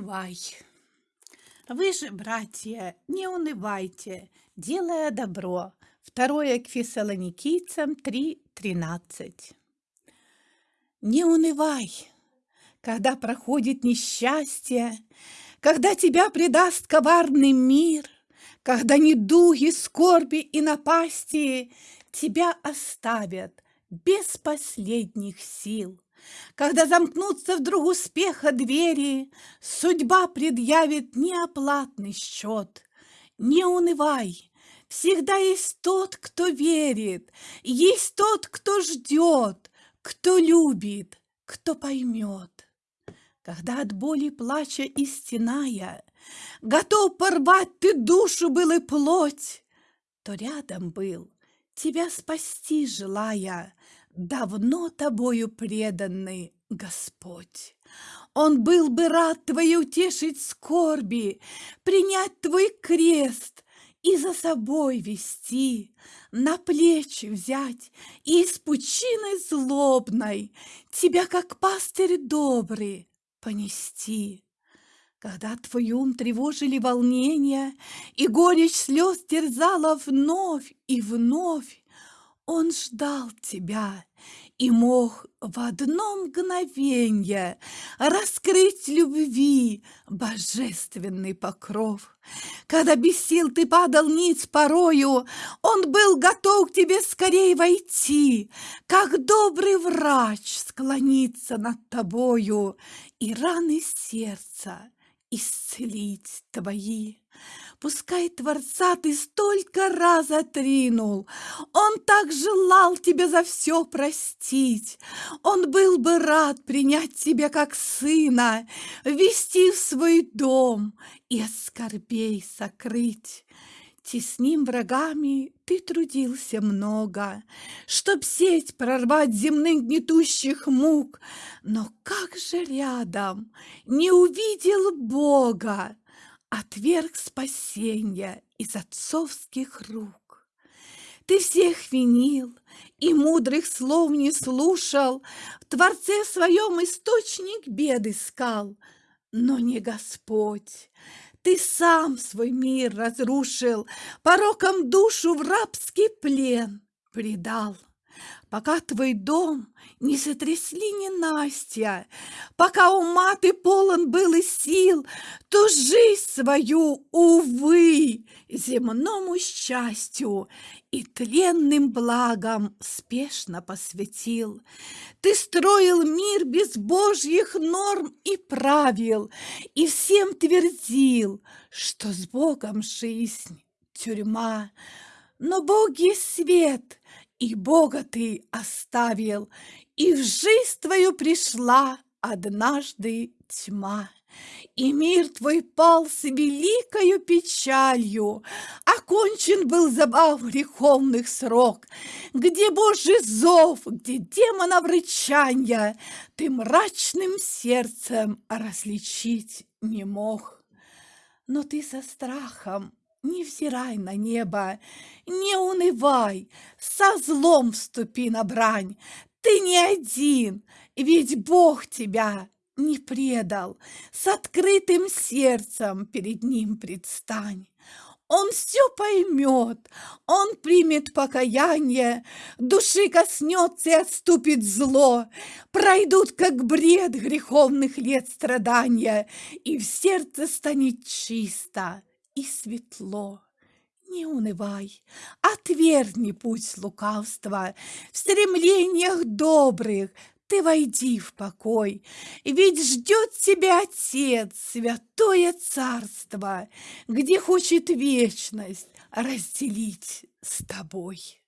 унывай. Вы же, братья, не унывайте, делая добро. Второе к фессалоникийцам 3.13. Не унывай, когда проходит несчастье, когда тебя предаст коварный мир, когда недуги, скорби и напасти тебя оставят без последних сил. Когда замкнутся вдруг успеха двери, Судьба предъявит неоплатный счет. Не унывай, всегда есть тот, кто верит, Есть тот, кто ждет, кто любит, кто поймет. Когда от боли плача и Готов порвать ты душу был и плоть, То рядом был, тебя спасти желая, давно тобою преданный Господь. Он был бы рад твои утешить скорби, принять твой крест и за собой вести, на плечи взять и из пучины злобной тебя, как пастырь добрый, понести. Когда твой ум тревожили волнения, И горечь слез терзала вновь и вновь, он ждал тебя и мог в одно мгновенье Раскрыть любви божественный покров. Когда без сил ты падал ниц порою, Он был готов к тебе скорей войти, Как добрый врач склониться над тобою И раны сердца исцелить твои. Пускай Творца ты столько раз отринул, Он так желал тебя за все простить. Он был бы рад принять тебя как сына, Ввести в свой дом и от скорбей сокрыть. Тесним врагами ты трудился много, Чтоб сеть прорвать земных гнетущих мук, Но как же рядом? Не увидел Бога, Отверг спасенья из отцовских рук. Ты всех винил и мудрых слов не слушал, В Творце своем источник бед искал, Но не Господь, ты сам свой мир разрушил, Пороком душу в рабский плен предал. Пока твой дом не сотрясли ненастья, Пока ума ты полон был и сил, То жизнь свою, увы, земному счастью И тленным благам спешно посвятил. Ты строил мир без божьих норм и правил, И всем твердил, что с Богом жизнь — тюрьма. Но Бог есть свет, и Бога ты оставил, и в жизнь твою пришла однажды тьма. И мир твой пал с великою печалью, Окончен был забав греховных срок, Где Божий зов, где демонов рычанья Ты мрачным сердцем различить не мог. Но ты со страхом не взирай на небо, не унывай, со злом вступи на брань. Ты не один, ведь Бог тебя не предал. С открытым сердцем перед Ним предстань. Он все поймет, Он примет покаяние, Души коснется и отступит зло, Пройдут, как бред греховных лет страдания, И в сердце станет чисто и светло. Не унывай, отвергни путь лукавства, В стремлениях добрых ты войди в покой, Ведь ждет тебя Отец, святое царство, Где хочет вечность разделить с тобой.